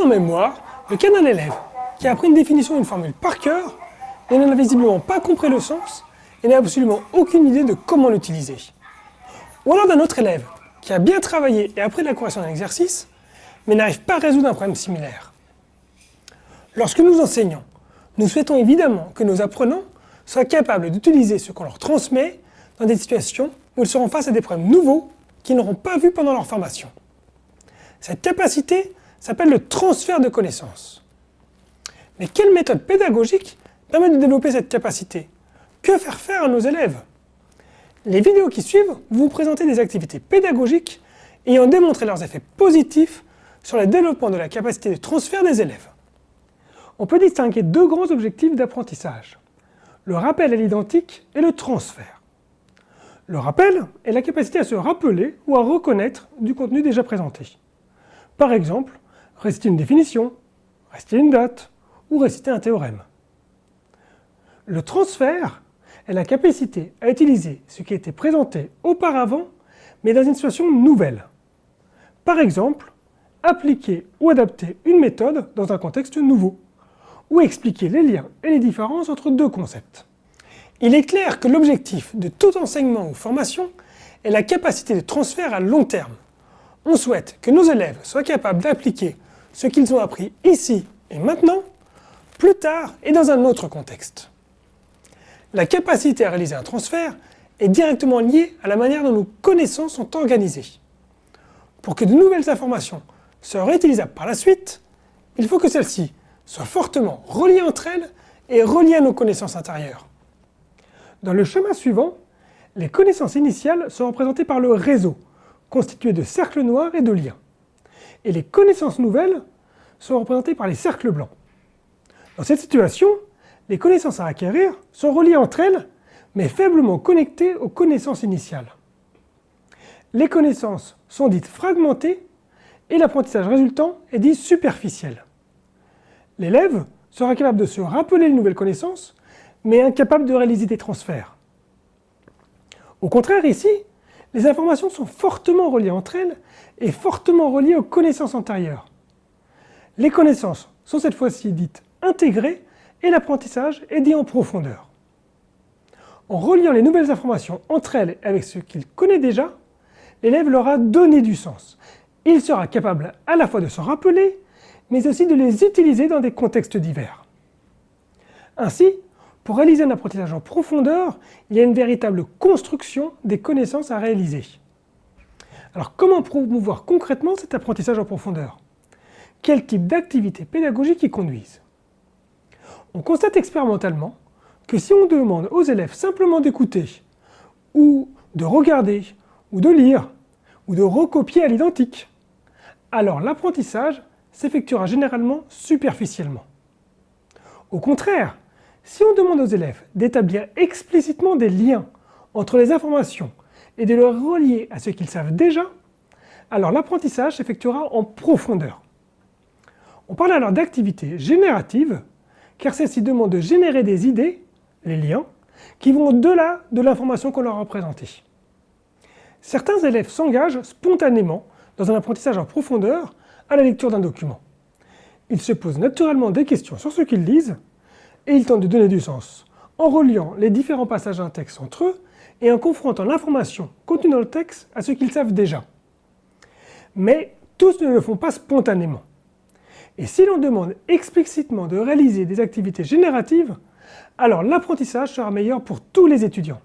en mémoire le cas d'un élève qui a appris une définition d'une formule par cœur, mais n'en a visiblement pas compris le sens et n'a absolument aucune idée de comment l'utiliser. Ou alors d'un autre élève qui a bien travaillé et appris la correction d'un exercice, mais n'arrive pas à résoudre un problème similaire. Lorsque nous enseignons, nous souhaitons évidemment que nos apprenants soient capables d'utiliser ce qu'on leur transmet dans des situations où ils seront face à des problèmes nouveaux qu'ils n'auront pas vus pendant leur formation. Cette capacité s'appelle le transfert de connaissances. Mais quelle méthode pédagogique permet de développer cette capacité? Que faire faire à nos élèves? Les vidéos qui suivent vous présenter des activités pédagogiques ayant démontré leurs effets positifs sur le développement de la capacité de transfert des élèves. On peut distinguer deux grands objectifs d'apprentissage, le rappel à l'identique et le transfert. Le rappel est la capacité à se rappeler ou à reconnaître du contenu déjà présenté. Par exemple, réciter une définition, réciter une date ou réciter un théorème. Le transfert est la capacité à utiliser ce qui a été présenté auparavant mais dans une situation nouvelle. Par exemple, appliquer ou adapter une méthode dans un contexte nouveau, ou expliquer les liens et les différences entre deux concepts. Il est clair que l'objectif de tout enseignement ou formation est la capacité de transfert à long terme. On souhaite que nos élèves soient capables d'appliquer ce qu'ils ont appris ici et maintenant, plus tard et dans un autre contexte. La capacité à réaliser un transfert est directement liée à la manière dont nos connaissances sont organisées. Pour que de nouvelles informations soient réutilisables par la suite, il faut que celles-ci soient fortement reliées entre elles et reliées à nos connaissances intérieures. Dans le schéma suivant, les connaissances initiales sont représentées par le réseau, constitué de cercles noirs et de liens. Et les connaissances nouvelles sont représentées par les cercles blancs. Dans cette situation, les connaissances à acquérir sont reliées entre elles, mais faiblement connectées aux connaissances initiales. Les connaissances sont dites fragmentées et l'apprentissage résultant est dit superficiel. L'élève sera capable de se rappeler les nouvelles connaissances, mais incapable de réaliser des transferts. Au contraire, ici, les informations sont fortement reliées entre elles et fortement reliées aux connaissances antérieures. Les connaissances sont cette fois-ci dites intégrées et l'apprentissage est dit en profondeur. En reliant les nouvelles informations entre elles avec ce qu'il connaît déjà, l'élève leur a donné du sens. Il sera capable à la fois de s'en rappeler, mais aussi de les utiliser dans des contextes divers. Ainsi, pour réaliser un apprentissage en profondeur, il y a une véritable construction des connaissances à réaliser. Alors comment promouvoir concrètement cet apprentissage en profondeur? Quel type d'activités pédagogiques y conduisent? On constate expérimentalement que si on demande aux élèves simplement d'écouter, ou de regarder, ou de lire, ou de recopier à l'identique, alors l'apprentissage s'effectuera généralement superficiellement. Au contraire, si on demande aux élèves d'établir explicitement des liens entre les informations et de les relier à ce qu'ils savent déjà, alors l'apprentissage s'effectuera en profondeur. On parle alors d'activité générative, car celle-ci demande de générer des idées, les liens, qui vont au-delà de l'information qu'on leur a présentée. Certains élèves s'engagent spontanément dans un apprentissage en profondeur à la lecture d'un document. Ils se posent naturellement des questions sur ce qu'ils lisent, et ils tentent de donner du sens en reliant les différents passages d'un texte entre eux et en confrontant l'information contenue dans le texte à ce qu'ils savent déjà. Mais tous ne le font pas spontanément. Et si l'on demande explicitement de réaliser des activités génératives, alors l'apprentissage sera meilleur pour tous les étudiants.